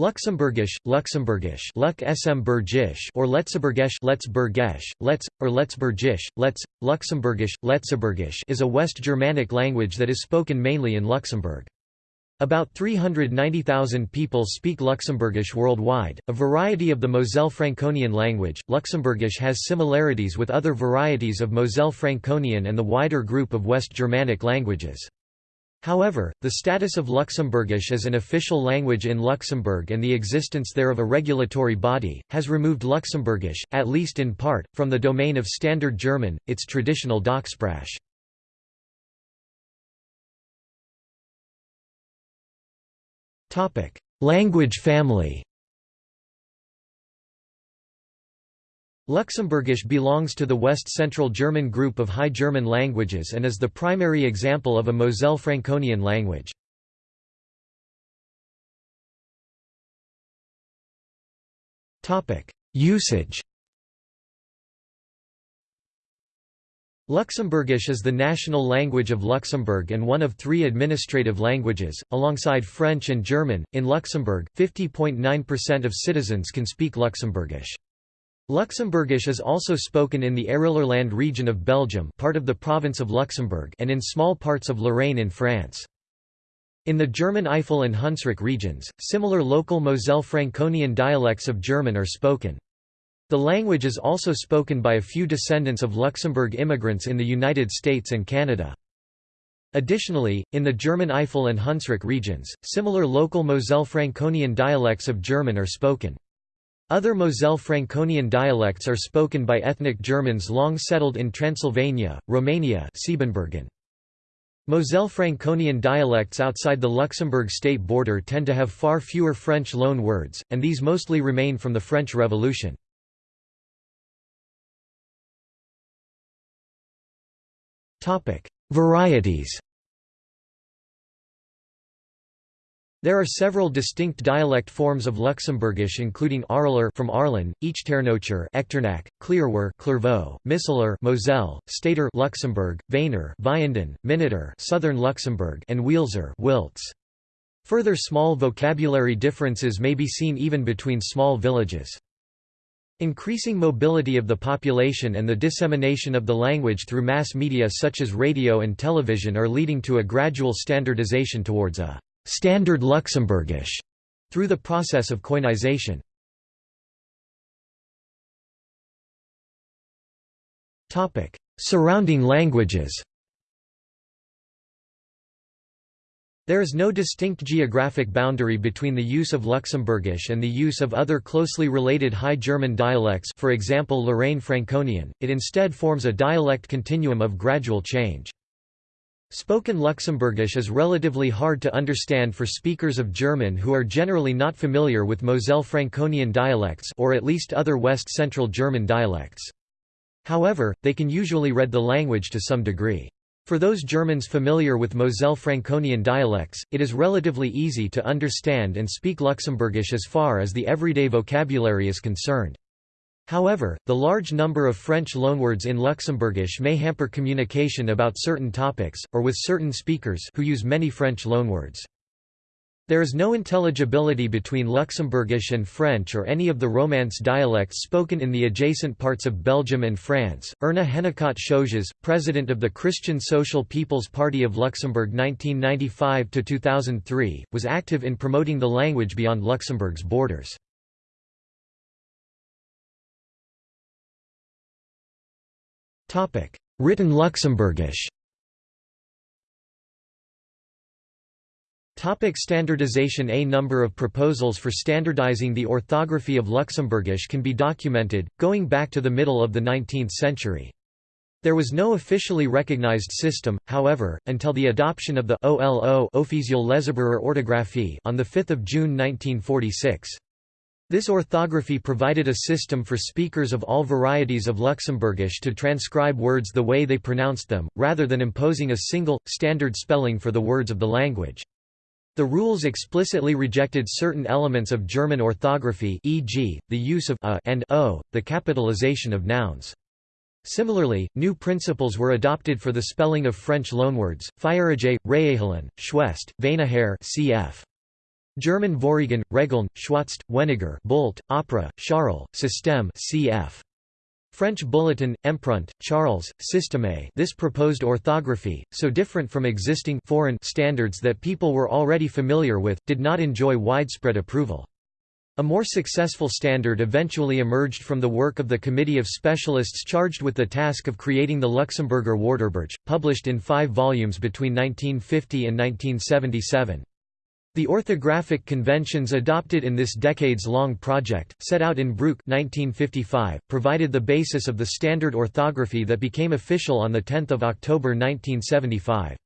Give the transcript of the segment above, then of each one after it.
Luxembourgish, Luxembourgish, Luk or Letzeburgisch, Letzburgisch, Letz, or Letzburgisch, Letz, Luxembourgish, Letzeburgisch is a West Germanic language that is spoken mainly in Luxembourg. About 390,000 people speak Luxembourgish worldwide, a variety of the Moselle Franconian language. Luxembourgish has similarities with other varieties of Moselle Franconian and the wider group of West Germanic languages. However, the status of Luxembourgish as an official language in Luxembourg and the existence there of a regulatory body, has removed Luxembourgish, at least in part, from the domain of Standard German, its traditional Dachsprache. Language family Luxembourgish belongs to the West Central German group of High German languages and is the primary example of a Moselle Franconian language. Usage Luxembourgish is the national language of Luxembourg and one of three administrative languages, alongside French and German. In Luxembourg, 50.9% of citizens can speak Luxembourgish. Luxembourgish is also spoken in the Arelerland region of Belgium part of the province of Luxembourg and in small parts of Lorraine in France. In the German Eifel and Hunsrück regions, similar local Moselle Franconian dialects of German are spoken. The language is also spoken by a few descendants of Luxembourg immigrants in the United States and Canada. Additionally, in the German Eifel and Hunsrück regions, similar local Moselle Franconian dialects of German are spoken. Other Moselle Franconian dialects are spoken by ethnic Germans long settled in Transylvania, Romania. Moselle Franconian dialects outside the Luxembourg state border tend to have far fewer French loan words, and these mostly remain from the French Revolution. Varieties There are several distinct dialect forms of Luxembourgish including Arler from Arlen, Echternoucher Echternach, Clearwer Clervaux, Misseler Moselle, Stater Luxembourg, Wiener Vianden, Minneter Southern Luxembourg and Wielzer Wiltz. Further small vocabulary differences may be seen even between small villages. Increasing mobility of the population and the dissemination of the language through mass media such as radio and television are leading to a gradual standardization towards a Standard Luxembourgish through the process of koinization. Topic: Surrounding languages. There is no distinct geographic boundary between the use of Luxembourgish and the use of other closely related High German dialects for example Lorraine Franconian, it instead forms a dialect continuum of gradual change. Spoken Luxembourgish is relatively hard to understand for speakers of German who are generally not familiar with Moselle Franconian dialects or at least other West Central German dialects. However, they can usually read the language to some degree. For those Germans familiar with Moselle Franconian dialects, it is relatively easy to understand and speak Luxembourgish as far as the everyday vocabulary is concerned. However, the large number of French loanwords in Luxembourgish may hamper communication about certain topics, or with certain speakers who use many French loanwords. There is no intelligibility between Luxembourgish and French or any of the Romance dialects spoken in the adjacent parts of Belgium and France. Erna Hennicot Schoepges, president of the Christian Social People's Party of Luxembourg 1995 2003, was active in promoting the language beyond Luxembourg's borders. Written Luxembourgish Topic standardization A number of proposals for standardizing the orthography of Luxembourgish can be documented, going back to the middle of the 19th century. There was no officially recognized system, however, until the adoption of the OLO Officielle Leseburer Orthographie on 5 June 1946. This orthography provided a system for speakers of all varieties of Luxembourgish to transcribe words the way they pronounced them, rather than imposing a single, standard spelling for the words of the language. The rules explicitly rejected certain elements of German orthography e.g., the use of a and o, the capitalization of nouns. Similarly, new principles were adopted for the spelling of French loanwords, Feierage, Reehelen, Schwest, Veinaher cf. German Vorregen, Regeln, Schwatzt, Weniger Bolt, Opera, Charles, Système cf. French Bulletin, Empreinte, Charles, Système this proposed orthography, so different from existing foreign standards that people were already familiar with, did not enjoy widespread approval. A more successful standard eventually emerged from the work of the committee of specialists charged with the task of creating the Luxemburger Wörterbuch, published in five volumes between 1950 and 1977. The orthographic conventions adopted in this decades-long project, set out in Bruch 1955, provided the basis of the standard orthography that became official on 10 October 1975.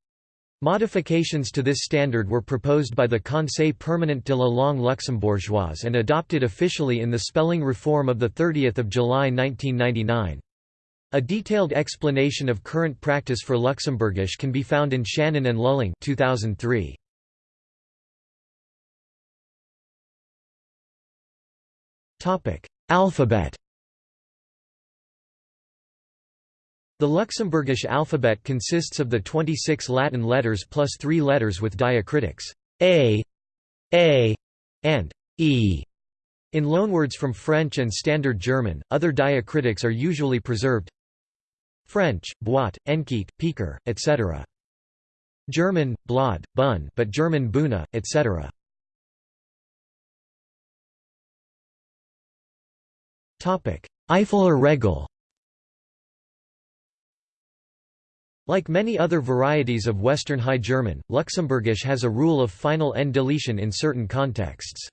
Modifications to this standard were proposed by the Conseil permanent de la langue luxembourgeoise and adopted officially in the spelling reform of 30 July 1999. A detailed explanation of current practice for Luxembourgish can be found in Schanen and Lulling 2003. Alphabet The Luxembourgish alphabet consists of the 26 Latin letters plus three letters with diacritics a, a, and e. In loanwords from French and Standard German, other diacritics are usually preserved French, boîte, enquête, piquer, etc. German, blad, bun but German Buna, etc. Eifeler Regel Like many other varieties of Western High German, Luxembourgish has a rule of final n deletion in certain contexts.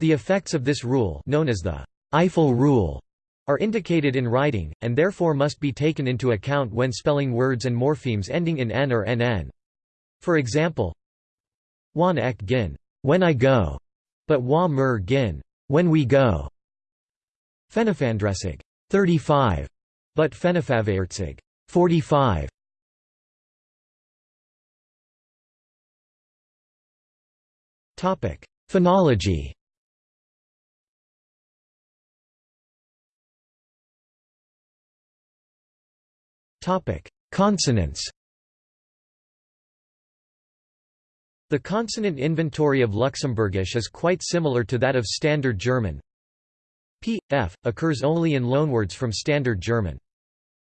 The effects of this rule known as the Eifel rule are indicated in writing, and therefore must be taken into account when spelling words and morphemes ending in n or nn. For example, wan ek gin, when I go, but wa mer gin, when we go. Fenefandresig 35, but Fenefavaertsig 45. Topic: Phonology. Topic: Consonants. The consonant inventory of Luxembourgish is quite similar to that of Standard German, P, F, occurs only in loanwords from Standard German.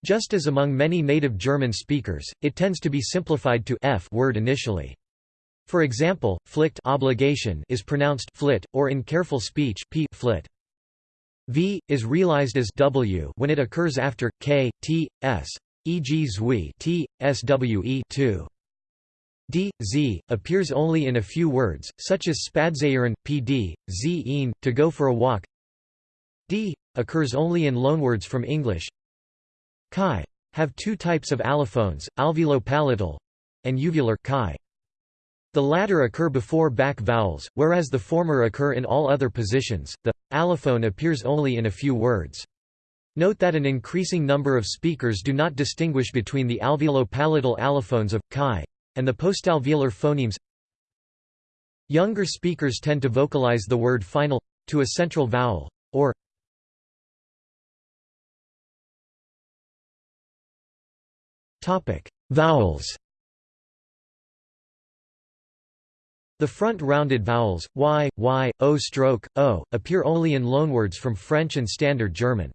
Just as among many native German speakers, it tends to be simplified to f word initially. For example, flicht obligation is pronounced flit, or in careful speech p flit. V is realized as w when it occurs after k, t, s, e.g. zwi t, swe 2. D, z, appears only in a few words, such as spadzeieren, pd, z to go for a walk d occurs only in loanwords from English. Chi have two types of allophones, alveolo-palatal and uvular chi. The latter occur before back vowels, whereas the former occur in all other positions. The allophone appears only in a few words. Note that an increasing number of speakers do not distinguish between the alveolo-palatal allophones of chi and the postalveolar phonemes. Younger speakers tend to vocalize the word final to a central vowel or Topic: Vowels. The front rounded vowels y, y, o stroke, o appear only in loanwords from French and Standard German.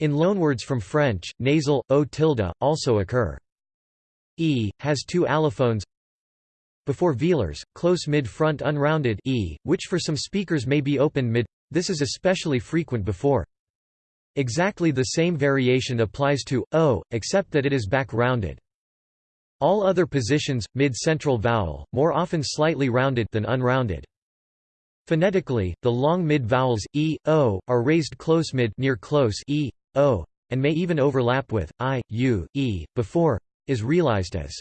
In loanwords from French, nasal o tilde also occur. E has two allophones before velars, close mid-front unrounded e, which for some speakers may be open mid. This is especially frequent before Exactly the same variation applies to o, except that it is back-rounded. All other positions, mid-central vowel, more often slightly rounded than unrounded. Phonetically, the long mid-vowels e, o are raised close mid near close e, o, and may even overlap with i, u, e. Before is realized as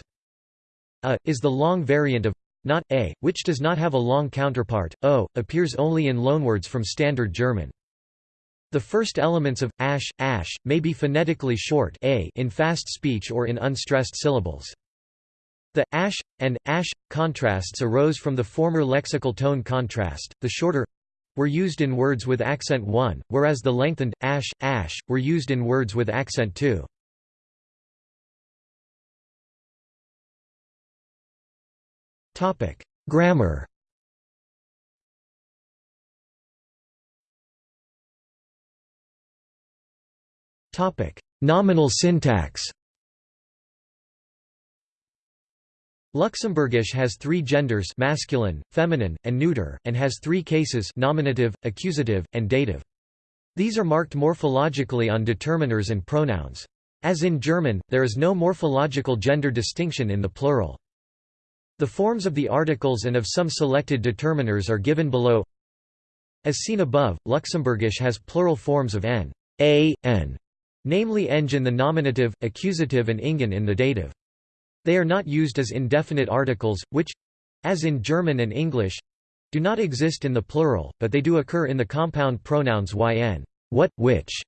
a is the long variant of not a, which does not have a long counterpart. O appears only in loanwords from Standard German. The first elements of ash, ash may be phonetically short a in fast speech or in unstressed syllables. The ash and ash contrasts arose from the former lexical tone contrast. The shorter were used in words with accent 1, whereas the lengthened ash, ash were used in words with accent 2. Topic: Grammar Topic: Nominal syntax. Luxembourgish has three genders masculine, feminine, and neuter, and has three cases nominative, accusative, and dative. These are marked morphologically on determiners and pronouns. As in German, there is no morphological gender distinction in the plural. The forms of the articles and of some selected determiners are given below. As seen above, Luxembourgish has plural forms of n, a, n, namely eng in the nominative, accusative and ingen in the dative. They are not used as indefinite articles, which—as in German and English—do not exist in the plural, but they do occur in the compound pronouns yn what, which,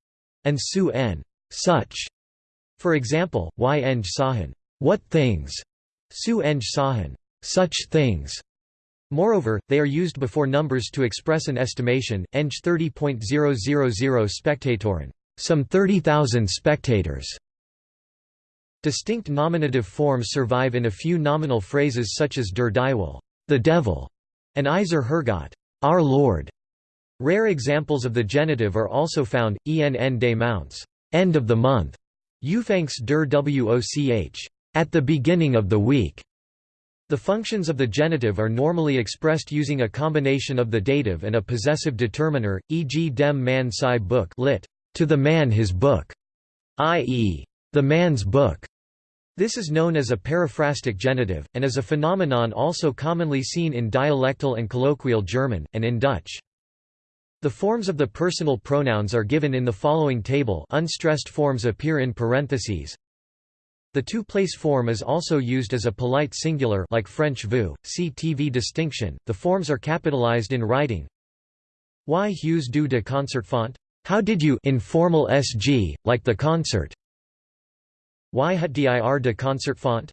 and su n such. For example, y eng sahen what things, su eng sahen such things. Moreover, they are used before numbers to express an estimation, eng 30.000 spectatoren, some 30,000 spectators. Distinct nominative forms survive in a few nominal phrases such as der Dievel, the devil, and Eiser Herrgott, our Lord. Rare examples of the genitive are also found, enn des mounts, end of the month, Ufangs der Woch, at the beginning of the week. The functions of the genitive are normally expressed using a combination of the dative and a possessive determiner, e.g. dem man sei book lit, to the man his book, i.e., the man's book. This is known as a periphrastic genitive, and is a phenomenon also commonly seen in dialectal and colloquial German, and in Dutch. The forms of the personal pronouns are given in the following table unstressed forms appear in parentheses. The two-place form is also used as a polite singular like French vous, see TV distinction. The forms are capitalized in writing. Y Hughes du de concert font? How did you informal SG, like the concert? Y hut dir de concert font?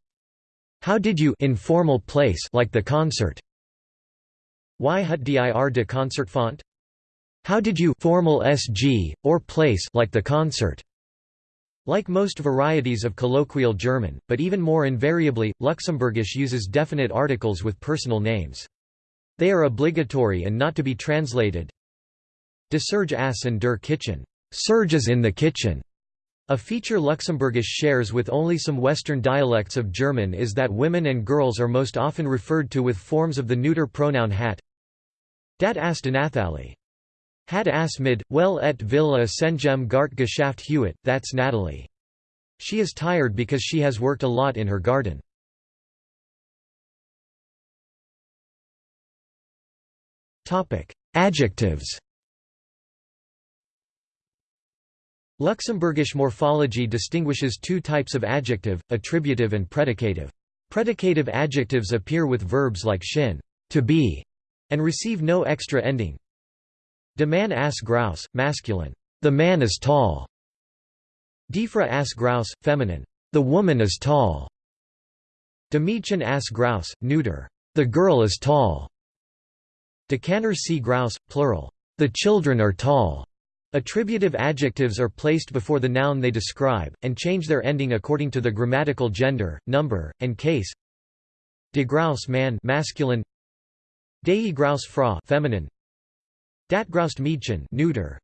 How did you informal place like the concert? Y hut dir de concert font? How did you formal SG, or place like the concert? Like most varieties of colloquial German, but even more invariably, Luxembourgish uses definite articles with personal names. They are obligatory and not to be translated. De Serge ass in der Kitchen. Serge is in the kitchen. A feature Luxembourgish shares with only some Western dialects of German is that women and girls are most often referred to with forms of the neuter pronoun hat. Dat ast Nathali. Hat ass mid, well et villa sengem gart geschafft Hewitt, that's Natalie. She is tired because she has worked a lot in her garden. Adjectives Luxembourgish morphology distinguishes two types of adjective, attributive and predicative. Predicative adjectives appear with verbs like shin to be", and receive no extra ending. De man ass grouse, masculine. The man is tall. Defra ass grouse, feminine. The woman is tall. De Mädchen ass grouse, neuter. The girl is tall. De Canner sea grouse, plural. The children are tall. Attributive adjectives are placed before the noun they describe, and change their ending according to the grammatical gender, number, and case. De grouse man masculine. Dei grouse fra feminine. Dat groust Mädchen neuter.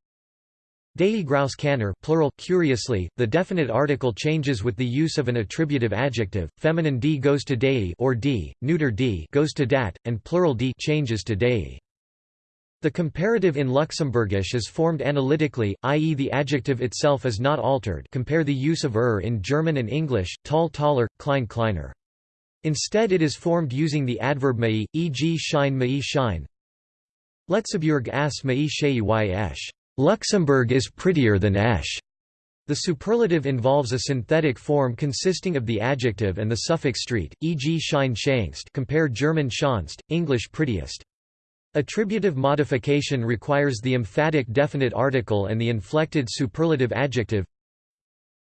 Dei grouse canner plural. Curiously, the definite article changes with the use of an attributive adjective. Feminine d goes to dei or d, neuter d goes to dat, and plural d changes to dei. The comparative in Luxembourgish is formed analytically, i.e. the adjective itself is not altered compare the use of er in German and English, tall taller, klein kleiner. Instead it is formed using the adverb mei, e.g. shine mei shine. Letzeburg as mei shei esch. Luxembourg is prettier than Esch. The superlative involves a synthetic form consisting of the adjective and the suffix street, e.g. schein schönst compare German schönst, English prettiest. Attributive modification requires the emphatic definite article and the inflected superlative adjective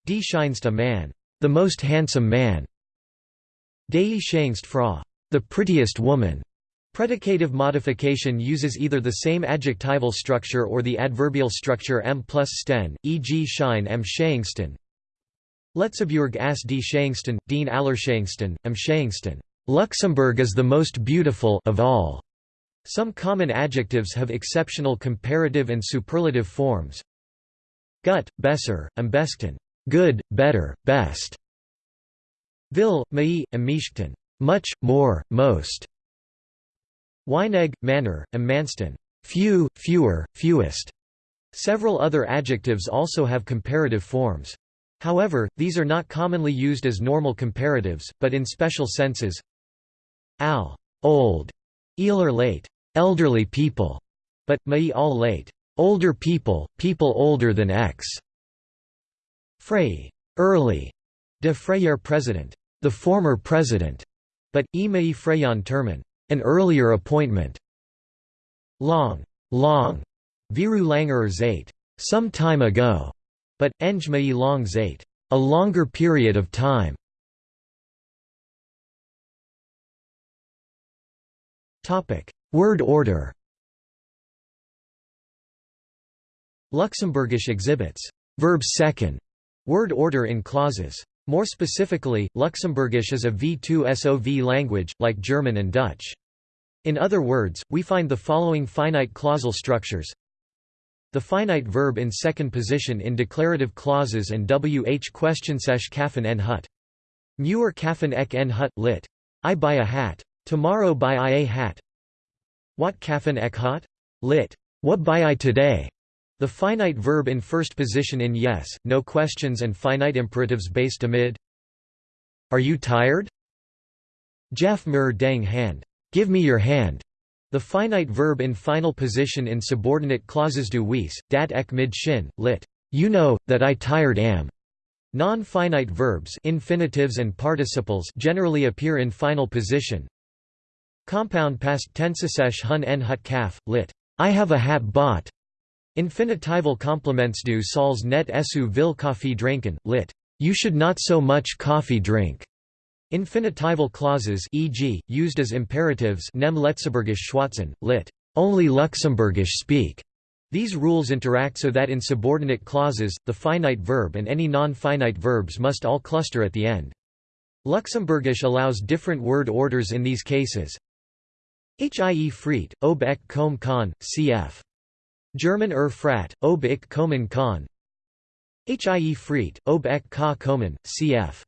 Die schönste man, the most handsome man. Die schönste Frau, the prettiest woman. Predicative modification uses either the same adjectival structure or the adverbial structure m plus sten, e.g. schein am schönsten. Letzeburg as die schönsten, den allerschönsten, am schönsten. Luxembourg is the most beautiful of all. Some common adjectives have exceptional comparative and superlative forms. gut, besser, am besten, good, better, best. Vil, mai, amichten, much, more, most. Weinegg, manner, am manston, few, fewer, fewest. Several other adjectives also have comparative forms. However, these are not commonly used as normal comparatives, but in special senses. Al, old, eeler late, elderly people, but mai all late, older people, people older than X. Frey, early, de Freyer president, the former president, but e. Freyan termen, an earlier appointment. Long, long, viru langer zait, some time ago, but eng long zait, a longer period of time. Topic: Word order. Luxembourgish exhibits verb second word order in clauses. More specifically, Luxembourgish is a V2SOV language, like German and Dutch. In other words, we find the following finite clausal structures. The finite verb in second position in declarative clauses and wh questionsesh kaffen en hut. Muer kaffen ek en hut, lit. I buy a hat. Tomorrow buy I a hat. What kaffen ek hut? Lit. What buy I today? The finite verb in first position in yes, no questions and finite imperatives based amid Are you tired? Jeff mir dang hand. Give me your hand. The finite verb in final position in subordinate clauses du wees, dat ek mid shin, lit. You know, that I tired am. Non-finite verbs infinitives and participles generally appear in final position. Compound past tensesesh hun en hut kaf, lit. I have a hat bought. Infinitival complements du sols net esu vil coffee drinken, lit. You should not so much coffee drink. Infinitival clauses e.g., used as imperatives nem Luxemburgisch schwatzen, lit. Only Luxembourgish speak. These rules interact so that in subordinate clauses, the finite verb and any non-finite verbs must all cluster at the end. Luxembourgish allows different word orders in these cases. Hie friet, ob ek kom kan, cf. German er frat, ob ich kommen kann. Hie friet, ob ek ka kommen, cf.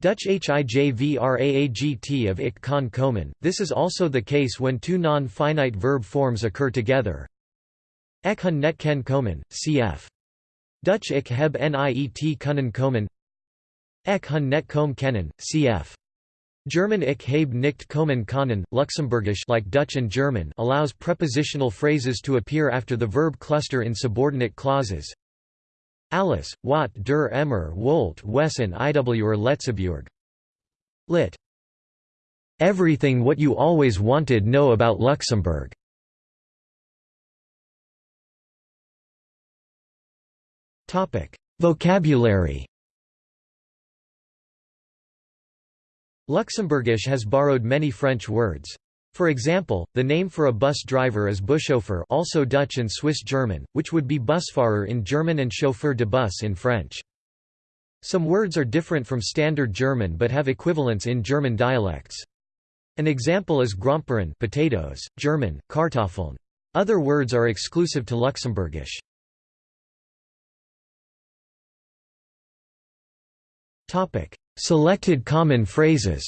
Dutch hijvraagt of ich kann kommen. This is also the case when two non-finite verb forms occur together. Ek hun net ken kommen, cf. Dutch ich heb niet kunnen kommen. Ek hun net kom kennen, cf. German ich habe nicht kommen können, Luxembourgish like Dutch and German allows prepositional phrases to appear after the verb cluster in subordinate clauses. Alice, Watt der Emmer Wolt Wesson IWR Letzeburg. Lit. Everything what you always wanted know about Luxembourg. Vocabulary Luxembourgish has borrowed many French words. For example, the name for a bus driver is Buschauffeur also Dutch and Swiss German, which would be Busfahrer in German and chauffeur de bus in French. Some words are different from Standard German but have equivalents in German dialects. An example is Gromperen potatoes, German, Kartoffeln. Other words are exclusive to Luxembourgish. Selected common phrases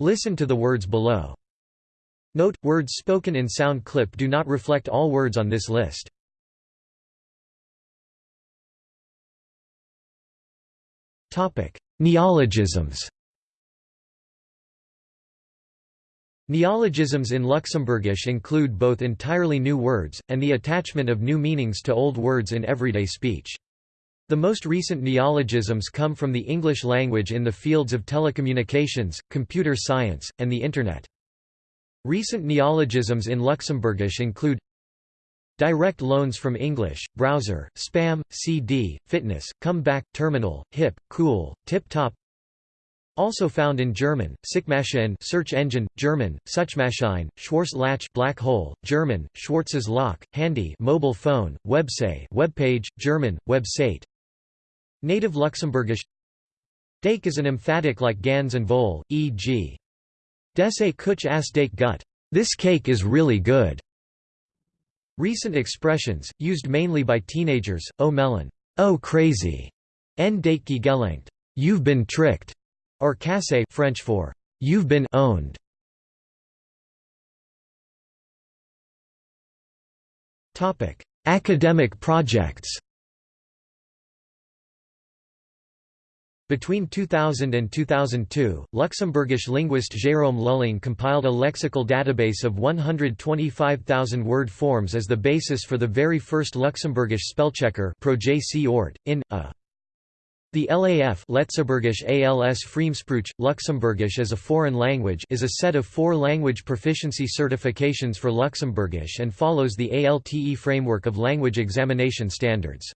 Listen to the words below. Note, words spoken in sound clip do not reflect all words on this list. Neologisms Neologisms in Luxembourgish include both entirely new words, and the attachment of new meanings to old words in everyday speech. The most recent neologisms come from the English language in the fields of telecommunications, computer science, and the Internet. Recent neologisms in Luxembourgish include Direct loans from English, browser, spam, CD, fitness, comeback, terminal, hip, cool, tip-top Also found in German, Suchmaschine search engine, German, Suchmaschine, Schwarzlach black hole, German, Schwarzes Loch, handy mobile phone, website webpage, German, website Native Luxembourgish Dake is an emphatic like gans and vol, e.g. Desse kuch as dake gut. This cake is really good. Recent expressions, used mainly by teenagers, oh melon, oh crazy, en date gelenkt, you've been tricked, or cassé French for you've been owned. Topic: Academic projects. Between 2000 and 2002, Luxembourgish linguist Jérôme Lulling compiled a lexical database of 125,000 word forms as the basis for the very first Luxembourgish spellchecker in a. The LAF Letzeburgisch als Fremdsprache, Luxembourgish as a foreign language is a set of four language proficiency certifications for Luxembourgish and follows the ALTE framework of language examination standards.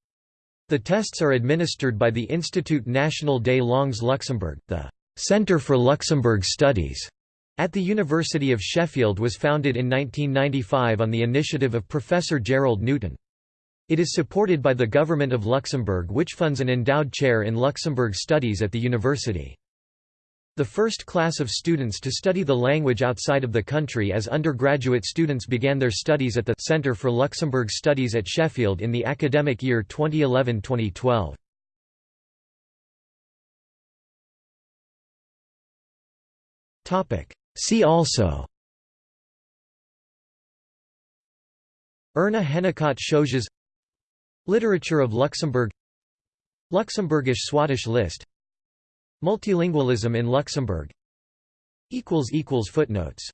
The tests are administered by the Institut National des Langues Luxembourg, the Centre for Luxembourg Studies. At the University of Sheffield was founded in 1995 on the initiative of Professor Gerald Newton. It is supported by the Government of Luxembourg which funds an endowed chair in Luxembourg Studies at the university. The first class of students to study the language outside of the country as undergraduate students began their studies at the Centre for Luxembourg Studies at Sheffield in the academic year 2011-2012. See also Erna Hennicot Schoepges Literature of Luxembourg Luxembourgish Swadesh list Multilingualism in Luxembourg. Footnotes